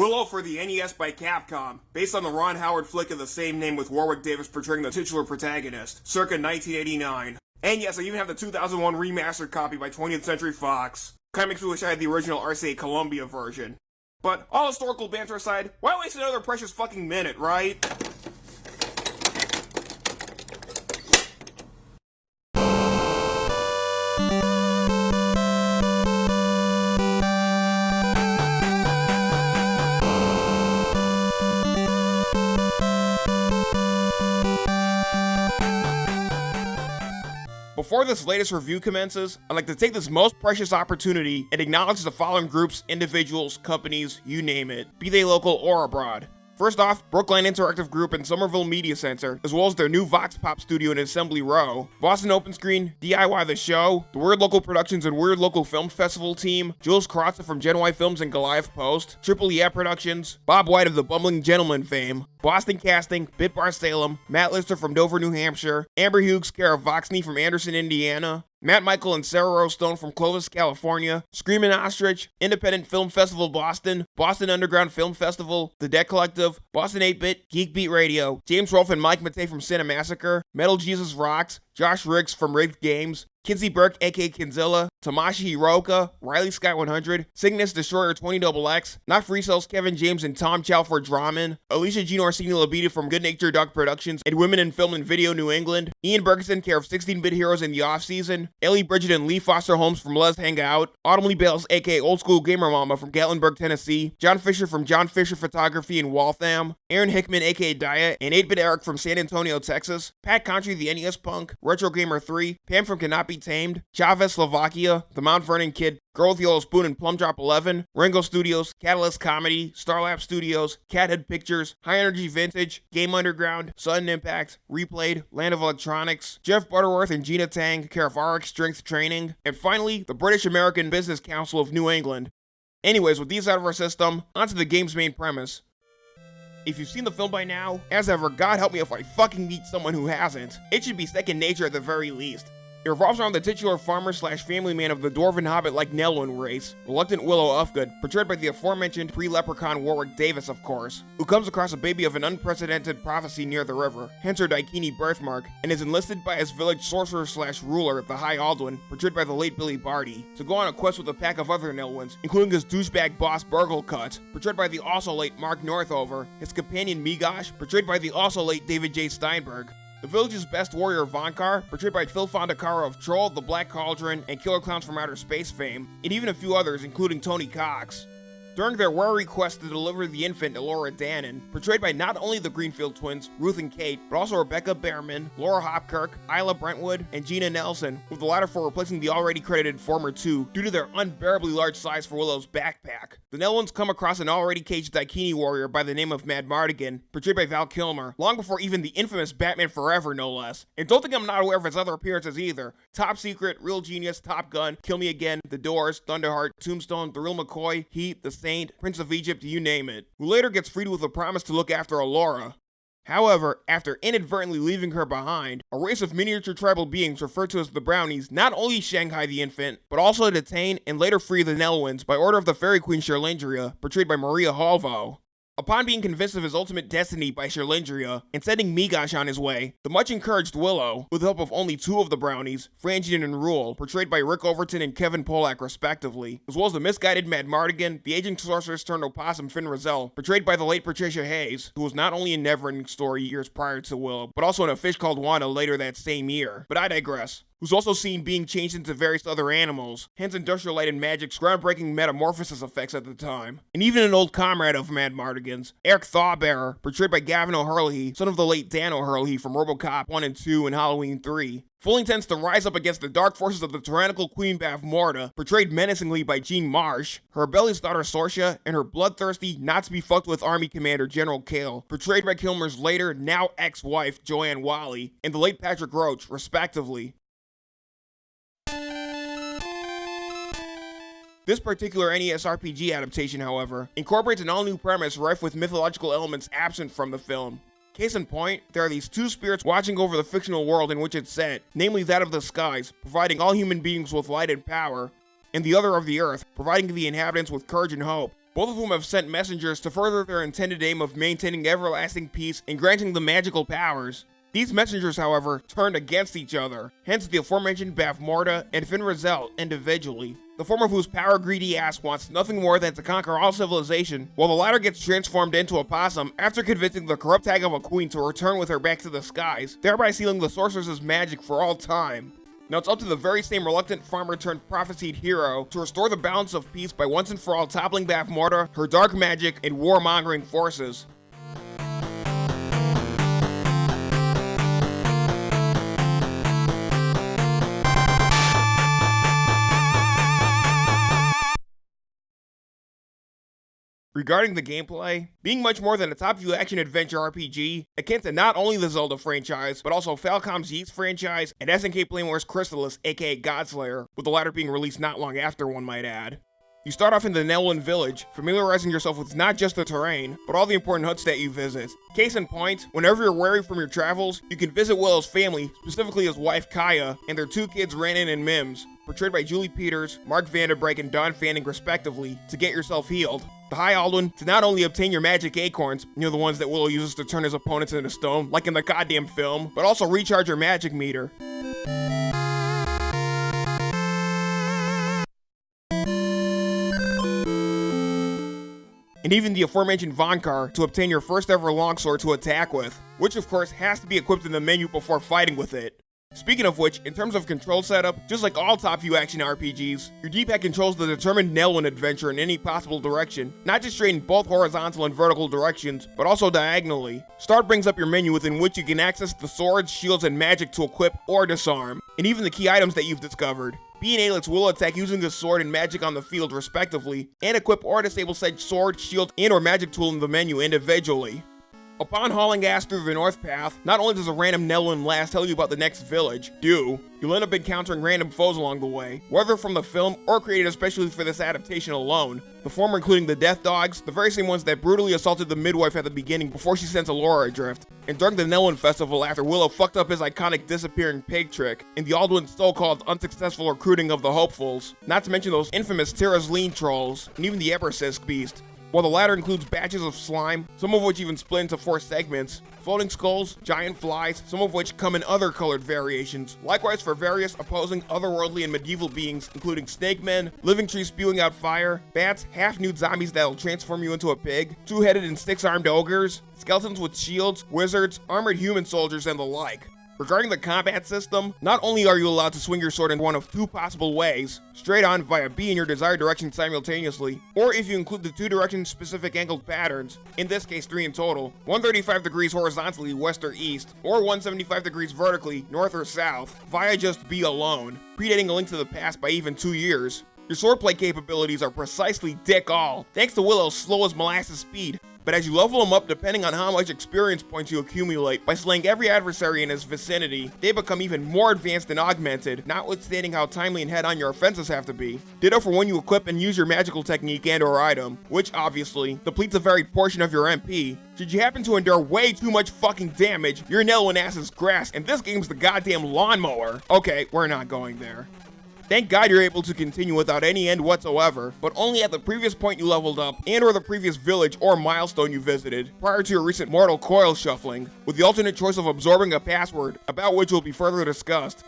Willow for the NES by Capcom, based on the Ron Howard flick of the same name with Warwick Davis portraying the titular protagonist, circa 1989. And yes, I even have the 2001 remastered copy by 20th Century Fox. Kinda makes me wish I had the original RCA Columbia version. But all historical banter aside, why waste another precious fucking minute, right? Before this latest review commences, I'd like to take this most precious opportunity and acknowledge the following groups, individuals, companies, you name it, be they local or abroad. First off, Brookline Interactive Group and Somerville Media Center, as well as their new Vox Pop studio in Assembly Row, Boston Open Screen, DIY The Show, the Weird Local Productions and Weird Local Film Festival team, Jules Carrazza from Gen Y Films and Goliath Post, Triple Yeah Productions, Bob White of the Bumbling Gentleman fame, Boston Casting, Bitbar Salem, Matt Lister from Dover, New Hampshire, Amber Hughes, Kara Voxney from Anderson, Indiana, Matt Michael and Sarah Rose Stone from Clovis, California, Screaming Ostrich, Independent Film Festival Boston, Boston Underground Film Festival, The Dead Collective, Boston 8-Bit, Geek Beat Radio, James Rolfe and Mike Matei from Cinemassacre, Metal Jesus Rocks, Josh Riggs from Rigged Games, Kinsey Burke, aka Kinzilla, Tamashi Hiroka, Riley Sky 100, Cygnus Destroyer 20XX, Not Free Cells Kevin James and Tom Chow for Draman, Alicia Jean Orsini Labita from Good Nature Dog Productions and Women in Film and Video New England, Ian Bergeson, care of 16-Bit Heroes in the Off-Season, Ellie Bridget and Lee Foster Holmes from Let's Hang Out, Autumn Lee Bales, aka Old School Gamer Mama from Gatlinburg, Tennessee, John Fisher from John Fisher Photography in Waltham, Aaron Hickman, aka Daya, and 8-Bit Eric from San Antonio, Texas, Pat Contri, the NES Punk, Retro Gamer 3, Pam from Cannot Be Tamed, Chavez, Slovakia, The Mount Vernon Kid, Girl with the Yellow Spoon and Plum Drop 11, Ringo Studios, Catalyst Comedy, Starlab Studios, Cathead Pictures, High Energy Vintage, Game Underground, Sudden Impact, Replayed, Land of Electronics, Jeff Butterworth and Gina Tang, RX Strength Training, and finally, the British American Business Council of New England. Anyways, with these out of our system, onto the game's main premise. If you've seen the film by now, as ever, God help me if I fucking meet someone who hasn't. It should be second nature at the very least. It revolves around the titular farmer slash family man of the Dwarven Hobbit like Nelwyn race, Reluctant Willow Ufgood, portrayed by the aforementioned pre-leprechaun Warwick Davis of course, who comes across a baby of an unprecedented prophecy near the river, hence her Daikini birthmark, and is enlisted by his village sorcerer slash ruler, the High Alduin, portrayed by the late Billy Barty, to go on a quest with a pack of other Nelwyns, including his douchebag boss Burglekutt, portrayed by the also late Mark Northover, his companion Meegosh, portrayed by the also late David J. Steinberg, the village's best warrior Vohnkar, portrayed by Phil Fondacaro of Troll, The Black Cauldron, and Killer Clowns from Outer Space fame, and even a few others including Tony Cox. During their weary quest to deliver the infant Elora Danan, portrayed by not only the Greenfield twins, Ruth and Kate, but also Rebecca Behrman, Laura Hopkirk, Isla Brentwood, and Gina Nelson, with the latter for replacing the already credited former two due to their unbearably large size for Willow's backpack. The Nelwyns come across an already caged Daikini warrior by the name of Madmartigan, portrayed by Val Kilmer, long before even the infamous Batman Forever no less. And don't think I'm not aware of his other appearances either. Top Secret, Real Genius, Top Gun, Kill Me Again, The Doors, Thunderheart, Tombstone, The Real McCoy, Heat, The Saint, Prince of Egypt, you name it, who later gets freed with a promise to look after Elora. However, after inadvertently leaving her behind, a race of miniature tribal beings referred to as the Brownies not only Shanghai the infant, but also detain and later free the Nelwyns by order of the Fairy Queen Cherlindrea, portrayed by Maria Holvoe. Upon being convinced of his ultimate destiny by Cherlindrea and sending Meegosh on his way, the much encouraged Willow, with the help of only two of the brownies, Franjean and Rool, portrayed by Rick Overton and Kevin Pollak respectively, as well as the misguided Madmartigan, the aging sorceress turned opossum Fin Raziel, portrayed by the late Patricia Hayes, who was not only in Neverending Story years prior to Willow, but also in A Fish Called Wanda later that same year. But I digress who's also seen being changed into various other animals, hence Industrial Light and Magic's groundbreaking metamorphosis effects at the time. And even an old comrade of Madmartigan's, Airk Thaughbaer, portrayed by Gavan O'Herlihy, son of the late Dan O'Herlihy from Robocop 1 and 2 and Halloween 3, fully intends to rise up against the dark forces of the tyrannical Queen Bavmorda, portrayed menacingly by Jean Marsh, her rebellious daughter Sorsha, and her bloodthirsty, not to be fucked with army commander General Kael, portrayed by Kilmer's later, now ex-wife Joanne Whalley, and the late Patrick Roach, respectively. This particular NES RPG adaptation, however, incorporates an all-new premise rife with mythological elements absent from the film. Case in point, there are these two spirits watching over the fictional world in which it's set, namely that of the skies, providing all human beings with light and power, and the other of the earth, providing the inhabitants with courage and hope. both of whom have sent messengers to further their intended aim of maintaining everlasting peace and granting them magical powers. These messengers, however, turned against each other, hence the aforementioned Bavmorda and Fin Raziel individually, the former of whose power-greedy ass wants nothing more than to conquer all civilization, while the latter gets transformed into a possum after convincing the corrupt hag of a queen to return with her back to the skies, thereby sealing the sorceress's magic for all time. Now it's up to the very same reluctant farmer turned prophesied hero to restore the balance of peace by once and for all toppling Bavmorda, her dark magic, and warmongering forces. Regarding the gameplay, being much more than a top-view action-adventure RPG, akin to not only the Zelda franchise, but also Falcom's Ys franchise and SNK Playmore's Crystalis, aka Godslayer, with the latter being released not long after, one might add. You start off in the Nelwyn village, familiarizing yourself with not just the terrain, but all the important huts that you visit. Case in point, whenever you're weary from your travels, you can visit Willow's family, specifically his wife Kaya, and their two kids Ranon and Mims, portrayed by Julie Peters, Mark Vanderbrake, and Don Fanning respectively, to get yourself healed the High Alduin to not only obtain your magic acorns, you know the ones that Willow uses to turn his opponents into stone, like in the goddamn film, but also recharge your magic meter. and even the aforementioned Vohnkar to obtain your first ever longsword to attack with, which of course has to be equipped in the menu before fighting with it. Speaking of which, in terms of control setup, just like all top view action RPGs, your D-pad controls the determined Nelwyn adventure in any possible direction, not just straight in both horizontal and vertical directions, but also diagonally. Start brings up your menu within which you can access the swords, shields, and magic to equip or disarm, and even the key items that you've discovered. B and A lets will attack using the sword and magic on the field respectively, and equip or disable said sword, shield, and or magic tool in the menu individually. Upon hauling ass through the north path, not only does a random Nelwyn lass tell you about the next village, do, you'll end up encountering random foes along the way, whether from the film or created especially for this adaptation alone, the former including the Death Dogs, the very same ones that brutally assaulted the midwife at the beginning before she sent Elora adrift, and during the Nelwyn Festival after Willow fucked up his iconic disappearing pig trick, and the Alduin's so-called unsuccessful recruiting of the Hopefuls, not to mention those infamous Tir Asleen trolls, and even the Eborsisk beast, while the latter includes batches of slime, some of which even split into four segments, floating skulls, giant flies, some of which come in other colored variations, likewise for various opposing otherworldly and medieval beings, including snake men, living trees spewing out fire, bats, half-nude zombies that'll transform you into a pig, two-headed and six-armed ogres, skeletons with shields, wizards, armored human soldiers, and the like. Regarding the combat system, not only are you allowed to swing your sword in one of two possible ways, straight on via B in your desired direction simultaneously, or if you include the two direction specific angled patterns, in this case three in total, 135 degrees horizontally west or east, or 175 degrees vertically north or south, via just B alone, predating a link to the past by even two years. Your swordplay capabilities are precisely dick all, thanks to Willow's slow as molasses speed, but as you level them up depending on how much experience points you accumulate by slaying every adversary in his vicinity, they become even more advanced and augmented, notwithstanding how timely and head-on your offenses have to be. Ditto for when you equip and use your magical technique and or item, which obviously depletes a varied portion of your MP. Should you happen to endure way too much fucking damage, your Nelwyn ass is grass and this game's the goddamn lawnmower. Okay, we're not going there. Thank God you're able to continue without any end whatsoever, but only at the previous point you leveled up and or the previous village or milestone you visited prior to your recent mortal coil shuffling, with the alternate choice of absorbing a password, about which will be further discussed.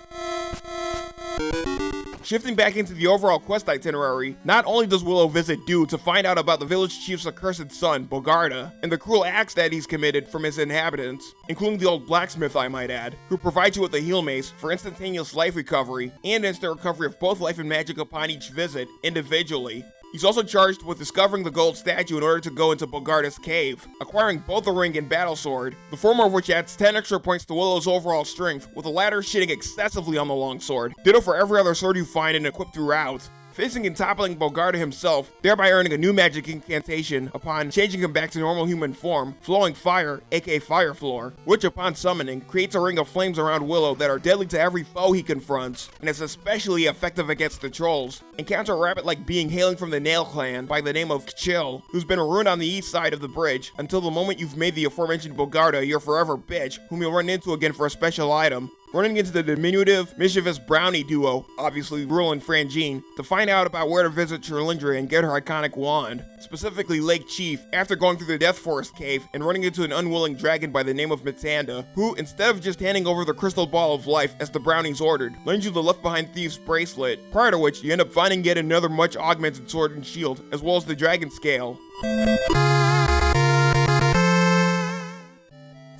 Shifting back into the overall quest itinerary, not only does Willow visit Dew to find out about the village chief's accursed son, Bogarda, and the cruel acts that he's committed from his inhabitants, including the old blacksmith I might add, who provides you with a heal mace for instantaneous life recovery and instant recovery of both life and magic upon each visit, individually. He's also charged with discovering the gold statue in order to go into Bogarda's cave, acquiring both the ring and battle sword, the former of which adds 10 extra points to Willow's overall strength, with the latter shitting excessively on the longsword. Ditto for every other sword you find and equip throughout facing and toppling Bogarda himself, thereby earning a new magic incantation upon changing him back to normal human form, Flowing Fire, aka Fire Floor, which upon summoning, creates a ring of flames around Willow that are deadly to every foe he confronts, and is especially effective against the trolls. Encounter a rabbit-like being hailing from the Nail Clan by the name of K'chill, who's been ruined on the east side of the bridge, until the moment you've made the aforementioned Bogarda your forever bitch, whom you'll run into again for a special item, running into the diminutive, mischievous brownie duo, obviously Rool and Franjean, to find out about where to visit Cherlindrea and get her iconic wand, specifically Lake Chief, after going through the Death Forest cave and running into an unwilling dragon by the name of Mitanda, who, instead of just handing over the crystal ball of life as the brownies ordered, lends you the left behind thief's bracelet, prior to which you end up finding yet another much augmented sword and shield, as well as the dragon scale.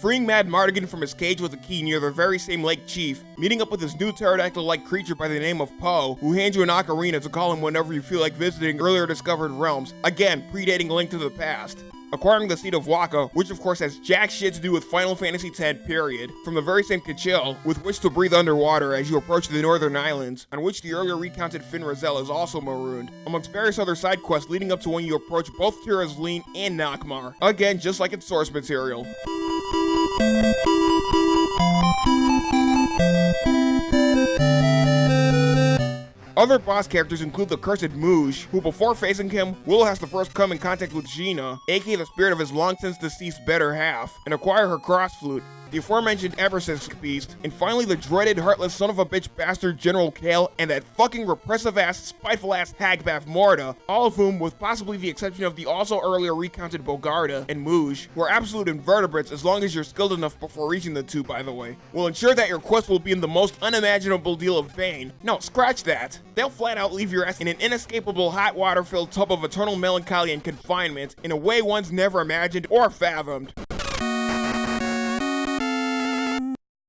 Freeing Madmartigan from his cage with a key near the very same Lake Chief, meeting up with his new pterodactyl-like creature by the name of Poe, who hands you an ocarina to call him whenever you feel like visiting earlier discovered realms, again, predating Link to the Past acquiring the seat of Waka, which of course has jack shit to do with Final Fantasy X period, from the very same Kechiel, with which to breathe underwater as you approach the Northern Islands, on which the earlier recounted Fin Raziel is also marooned, amongst various other side quests leading up to when you approach both Tir Asleen and Nockmaar, again just like its source material. Música Other boss characters include the cursed Muj, who before facing him, Will has to first come in contact with Gina, aka the spirit of his long since deceased better half, and acquire her cross flute, the aforementioned Eborsisk beast, and finally the dreaded, heartless son of a bitch bastard General Kael, and that fucking repressive ass, spiteful ass hagbath Bavmorda, all of whom, with possibly the exception of the also earlier recounted Bogarda and Muj, who are absolute invertebrates as long as you're skilled enough before reaching the two, by the way, will ensure that your quest will be in the most unimaginable deal of pain. No, scratch that. They'll flat out leave your ass in an inescapable hot water filled tub of eternal melancholy and confinement in a way one's never imagined or fathomed.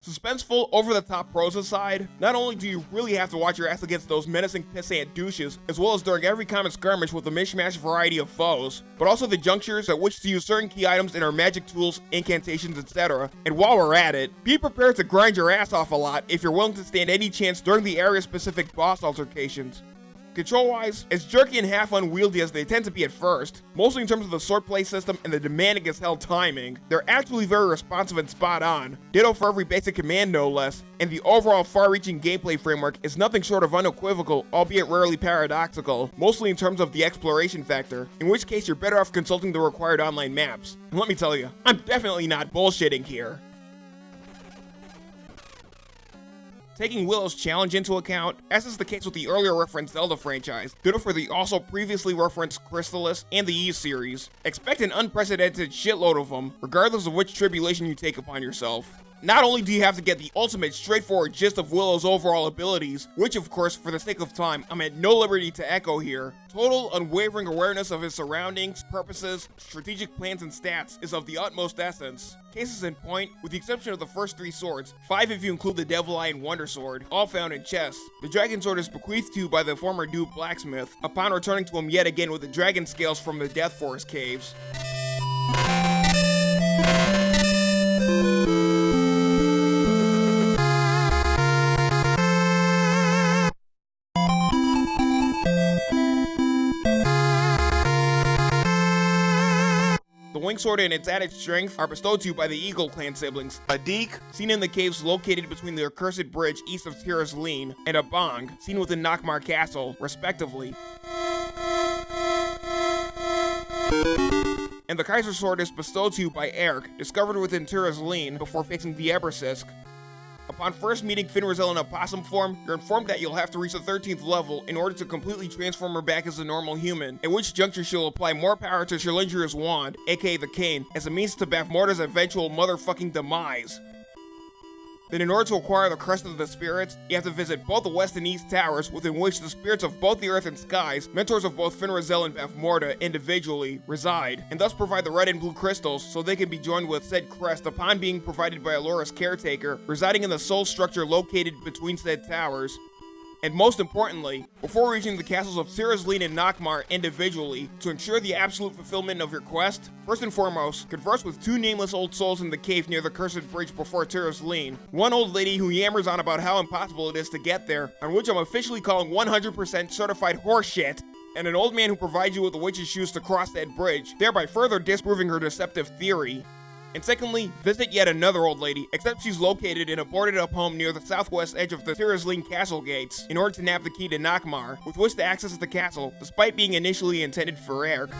Suspenseful, over-the-top prose aside, not only do you really have to watch your ass against those menacing pissant douches, as well as during every common skirmish with a mishmash variety of foes, but also the junctures at which to use certain key items in our magic tools, incantations, etc. And while we're at it, be prepared to grind your ass off a lot if you're willing to stand any chance during the area-specific boss altercations. Control-wise, as jerky and half unwieldy as they tend to be at first, mostly in terms of the swordplay system and the demanding as hell timing, they're actually very responsive and spot on, ditto for every basic command no less, and the overall far-reaching gameplay framework is nothing short of unequivocal, albeit rarely paradoxical, mostly in terms of the exploration factor, in which case you're better off consulting the required online maps. And let me tell you, I'm definitely not bullshitting here. Taking Willow's challenge into account, as is the case with the earlier referenced Zelda franchise, ditto for the also previously referenced Crystalis and the Ys series, expect an unprecedented shitload of them, regardless of which tribulation you take upon yourself. Not only do you have to get the ultimate straightforward gist of Willow's overall abilities, which of course, for the sake of time, I'm at no liberty to echo here, total unwavering awareness of his surroundings, purposes, strategic plans, and stats is of the utmost essence. Cases in point, with the exception of the first three swords, five if you include the Devil Eye and Wonder Sword, all found in chests. The Dragon Sword is bequeathed to you by the former Duke Blacksmith, upon returning to him yet again with the dragon scales from the Death Forest caves. The wing Sword and its added strength are bestowed to you by the Eagle clan siblings, Adik, seen in the caves located between the accursed bridge east of Tir Asleen, and a Bong, seen within Nockmaar Castle, respectively. And the Kaiser Sword is bestowed to you by Erik, discovered within Tir Asleen before facing the Eborsisk. Upon first meeting Fin Raziel in a possum form, you're informed that you'll have to reach the 13th level in order to completely transform her back as a normal human, at which juncture she'll apply more power to Cherlindrea's wand, aka the cane, as a means to Bavmorda's eventual motherfucking demise. Then in order to acquire the Crest of the Spirits, you have to visit both the West and East Towers within which the spirits of both the Earth and Skies, mentors of both Fin Raziel and Bavmorda individually, reside, and thus provide the red and blue crystals so they can be joined with said crest upon being provided by Elora's caretaker, residing in the soul structure located between said towers, and most importantly, before reaching the castles of Tir Asleen and Nockmaar individually, to ensure the absolute fulfillment of your quest, first and foremost, converse with two nameless old souls in the cave near the Cursed Bridge before Tir Asleen. One old lady who yammers on about how impossible it is to get there, on which I'm officially calling 100% certified horseshit, and an old man who provides you with the witch's shoes to cross that bridge, thereby further disproving her deceptive theory. And secondly, visit yet another old lady, except she's located in a boarded up home near the southwest edge of the Tir Asleen castle gates, in order to nab the key to Nockmaar, with which to access the castle, despite being initially intended for Erik.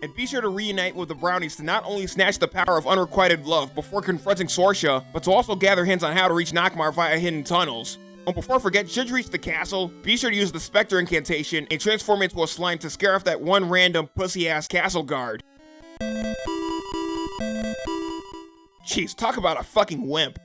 and be sure to reunite with the Brownies to not only snatch the power of unrequited love before confronting Sorsha, but to also gather hints on how to reach Nockmaar via hidden tunnels. And before I forget, should you reach the castle, be sure to use the Spectre incantation and transform into a slime to scare off that one random pussy-ass castle guard. Jeez, talk about a fucking wimp.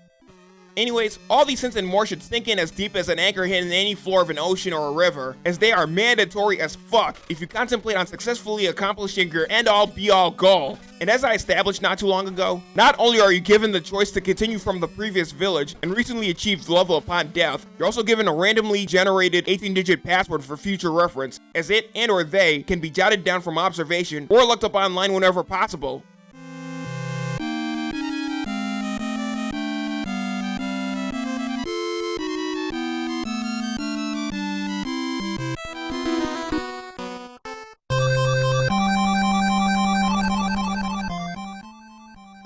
Anyways, all these hints and more should sink in as deep as an anchor hidden in any floor of an ocean or a river, as they are mandatory as fuck if you contemplate on successfully accomplishing your end-all be-all goal. And as I established not too long ago, not only are you given the choice to continue from the previous village and recently achieved level upon death, you're also given a randomly generated 18-digit password for future reference, as it and or they can be jotted down from observation or looked up online whenever possible.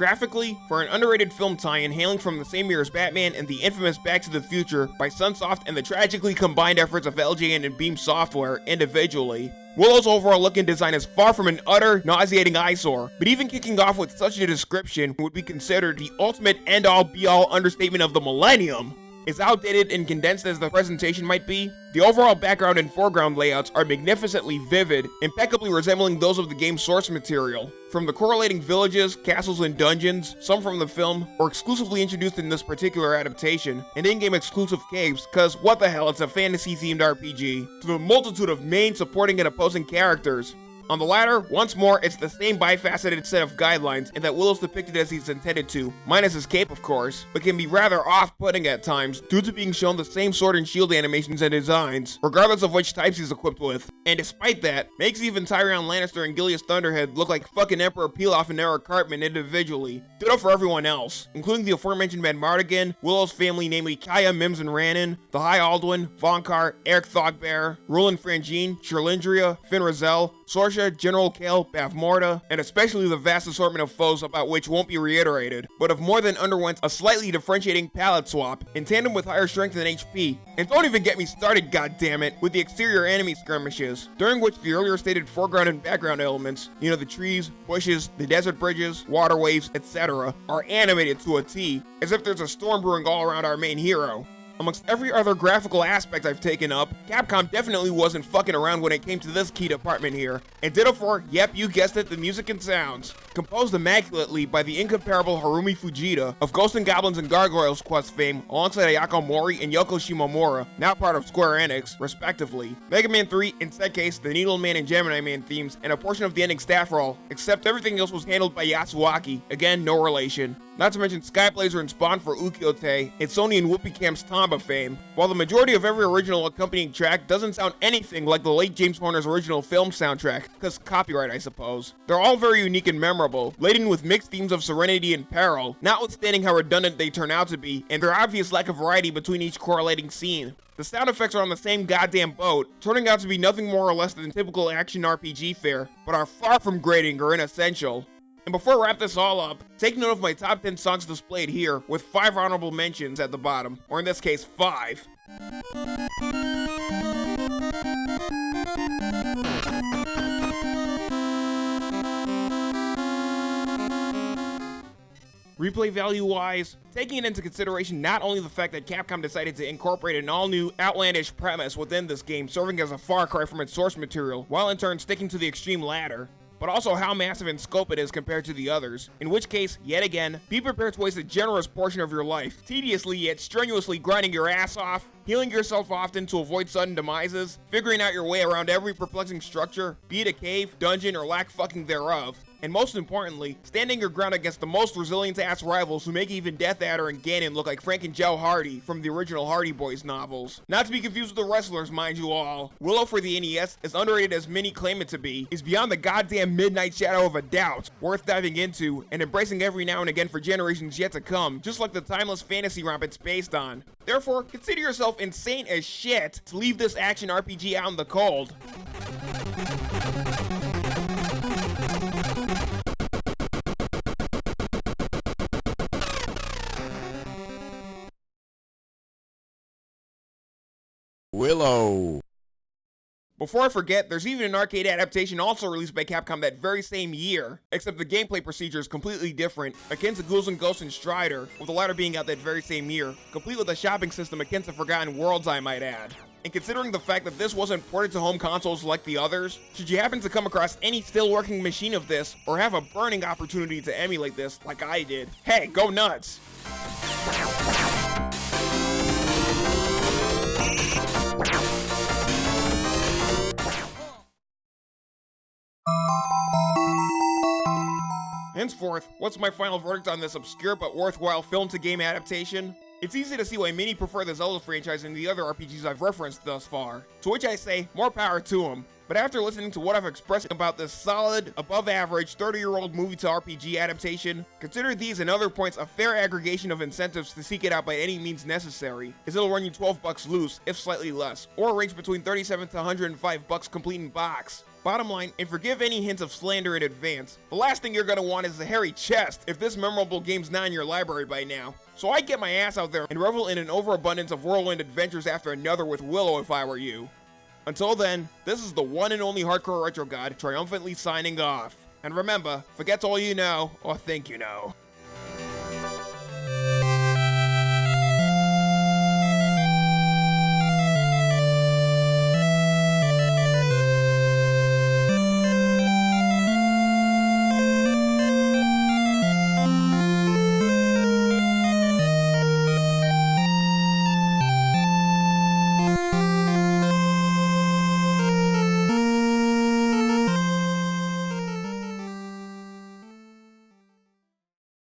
Graphically, for an underrated film tie-in hailing from the same year as Batman and the infamous Back to the Future by Sunsoft and the tragically combined efforts of LJN and Beam Software individually, Willow's overall look and design is far from an utter, nauseating eyesore, but even kicking off with such a description would be considered the ultimate end-all be-all understatement of the millennium. As outdated and condensed as the presentation might be, the overall background and foreground layouts are magnificently vivid, impeccably resembling those of the game's source material. From the correlating villages, castles, and dungeons, some from the film, or exclusively introduced in this particular adaptation, and in-game exclusive caves, cause what the hell, it's a fantasy-themed RPG, to the multitude of main, supporting, and opposing characters, on the latter, once more, it's the same bifaceted set of guidelines in that Willow's depicted as he's intended to, minus his cape of course, but can be rather off-putting at times due to being shown the same sword and shield animations and designs, regardless of which types he's equipped with. And despite that, makes even Tyrion Lannister and Gilius Thunderhead look like fucking Emperor Pilaf and Eric Cartman individually. Ditto for everyone else, including the aforementioned Madmartigan, Willow's family namely Kaya, Mims, and Ranon, the High Alduin, Vohnkar, Airk Thaughbaer, Roland Franjean, Cherlindrea, Fin Raziel, Sorsha, General Kael, Bavmorda, and especially the vast assortment of foes about which won't be reiterated, but have more than underwent a slightly differentiating palette swap, in tandem with higher strength and HP. And don't even get me started, goddammit, with the exterior enemy skirmishes, during which the earlier stated foreground and background elements, you know the trees, bushes, the desert bridges, waterways, etc., are animated to a T, as if there's a storm brewing all around our main hero. Amongst every other graphical aspect I've taken up, Capcom definitely wasn't fucking around when it came to this key department here. And ditto for, yep, you guessed it, the music and sounds. Composed immaculately by the incomparable Harumi Fujita of Ghosts and Goblins and Gargoyles Quest fame alongside Ayako Mori and Yoko Shimomura, now part of Square Enix, respectively. Mega Man 3, in said case, the Needle Man and Gemini Man themes, and a portion of the ending staff roll, except everything else was handled by Yasuaki, again, no relation. Not to mention Skyblazer and Spawn for Ukiyotei, and Sony and Whoopee Camp's Tomba fame. While the majority of every original accompanying track doesn't sound anything like the late James Horner's original film soundtrack, cause copyright I suppose. They're all very unique and memorable, laden with mixed themes of serenity and peril, notwithstanding how redundant they turn out to be, and their obvious lack of variety between each correlating scene. The sound effects are on the same goddamn boat, turning out to be nothing more or less than typical action RPG fare, but are far from grating or inessential. And before I wrap this all up, take note of my top 10 songs displayed here, with 5 honorable mentions at the bottom, or in this case, 5. Replay value wise, taking it into consideration not only the fact that Capcom decided to incorporate an all new outlandish premise within this game serving as a far cry from its source material, while in turn sticking to the extreme latter, but also how massive in scope it is compared to the others, in which case, yet again, be prepared to waste a generous portion of your life, tediously yet strenuously grinding your ass off, healing yourself often to avoid sudden demises, figuring out your way around every perplexing structure, be it a cave, dungeon, or lack fucking thereof, and most importantly, standing your ground against the most resilient-ass rivals who make even Death Adder and Ganon look like Frank and Joe Hardy from the original Hardy Boys novels. Not to be confused with the wrestlers, mind you all. Willow for the NES, as underrated as many claim it to be, is beyond the goddamn midnight shadow of a doubt, worth diving into, and embracing every now and again for generations yet to come, just like the timeless fantasy romp it's based on. Therefore, consider yourself insane as shit to leave this action RPG out in the cold. Before I forget, there's even an arcade adaptation also released by Capcom that very same year, except the gameplay procedure is completely different, akin to Ghouls and Ghosts and Strider, with the latter being out that very same year, complete with a shopping system akin to Forgotten Worlds I might add. And considering the fact that this wasn't ported to home consoles like the others, should you happen to come across any still working machine of this, or have a burning opportunity to emulate this like I did, hey, go nuts! Henceforth, what's my final verdict on this obscure but worthwhile film-to-game adaptation? It's easy to see why many prefer the Zelda franchise and the other RPGs I've referenced thus far, to which I say, more power to them. But after listening to what I've expressed about this solid, above average, 30 year old movie to RPG adaptation, consider these and other points a fair aggregation of incentives to seek it out by any means necessary, as it'll run you 12 bucks loose, if slightly less, or range between 37 to 105 bucks complete in box. Bottom line, and forgive any hints of slander in advance, the last thing you're gonna want is a hairy chest if this memorable game's not in your library by now. So I'd get my ass out there and revel in an overabundance of whirlwind adventures after another with Willow if I were you. Until then, this is the one and only Hardcore Retro God triumphantly signing off. And remember, forget all you know, or think you know.